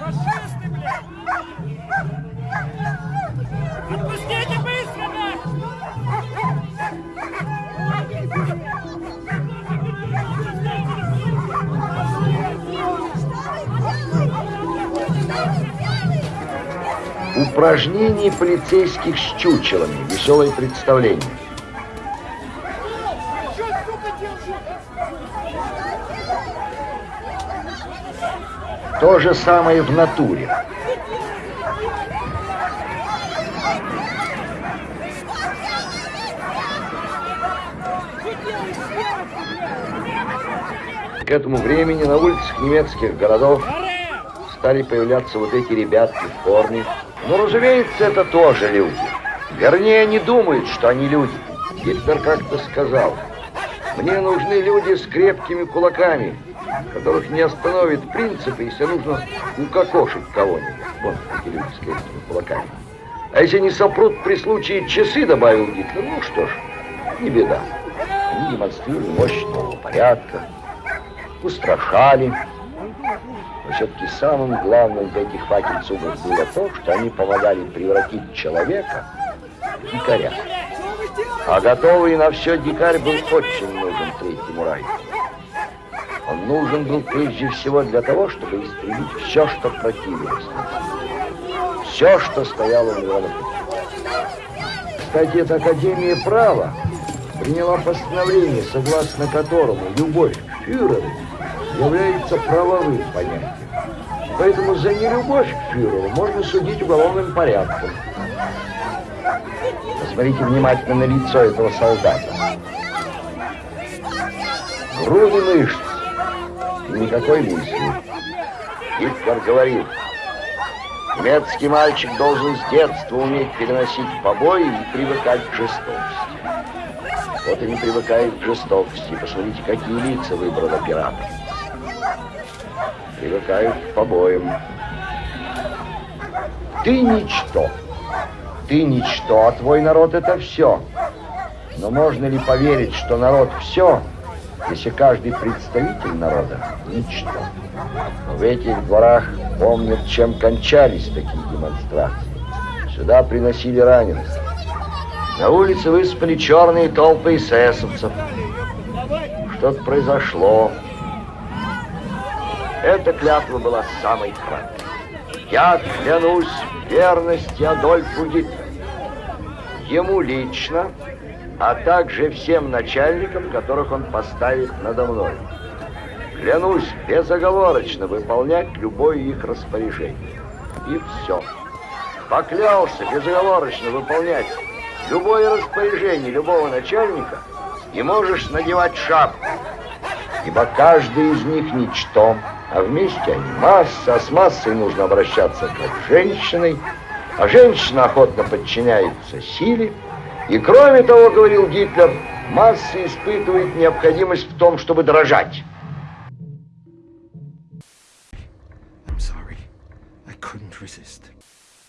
Фашисты, блядь! Отпустите быстро, блядь! Упражнение полицейских с чучелами. Веселое представление. То же самое в натуре. К этому времени на улицах немецких городов стали появляться вот эти ребятки в форме. Но, ну, разумеется, это тоже люди. Вернее, они думают, что они люди. Гитлер как-то сказал, мне нужны люди с крепкими кулаками, которых не остановит принципы, если нужно укокошить кого-нибудь. Вот эти люди с крепкими кулаками. А если не сопрут при случае часы, добавил Гитлер, ну что ж, не беда. Они демонстрировали мощь нового порядка, устрашали. Но все-таки самым главным для этих факельцугов было то, что они помогали превратить человека в дикаря. А готовый на все дикарь был очень нужен Третьему Райху. Он нужен был прежде всего для того, чтобы истребить все, что противилось Все, что стояло у него на пути. Кстати, эта Академия права приняла постановление, согласно которому любовь к фюреру является правовым понятием. Поэтому за нелюбовь к фюреру можно судить уголовным порядком. Посмотрите внимательно на лицо этого солдата. Груды мышц. Никакой мысли. Гитлер говорит, немецкий мальчик должен с детства уметь переносить побои и привыкать к жестокости. Вот и не привыкает к жестокости. Посмотрите, какие лица выбрал оператор привыкают к побоям. Ты ничто. Ты ничто, а твой народ это все. Но можно ли поверить, что народ все, если каждый представитель народа ничто? В этих дворах помнят, чем кончались такие демонстрации. Сюда приносили раненых. На улице выспали черные толпы эсэсовцев. Что-то произошло. Эта клятва была самой краткой. Я клянусь верности Адольфу Гитлеру. Ему лично, а также всем начальникам, которых он поставит надо мной. Клянусь безоговорочно выполнять любое их распоряжение. И все. Поклялся безоговорочно выполнять любое распоряжение любого начальника, и можешь надевать шапку, ибо каждый из них ничто, а вместе они масса, а с массой нужно обращаться как с женщиной, а женщина охотно подчиняется силе, и кроме того, говорил Гитлер, масса испытывает необходимость в том, чтобы дрожать. Resist.